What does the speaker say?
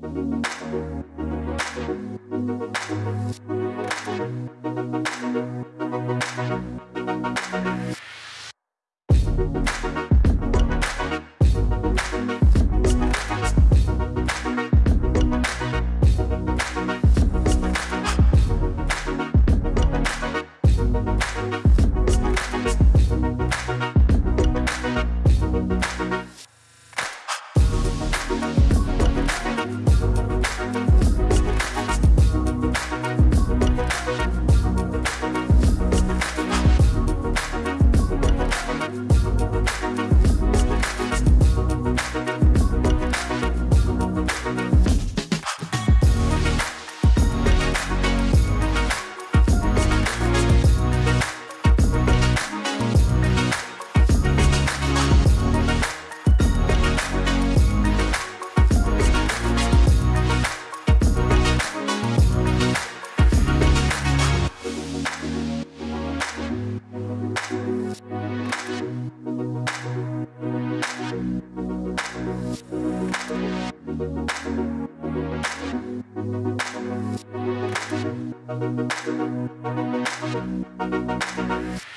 Thank Thank you.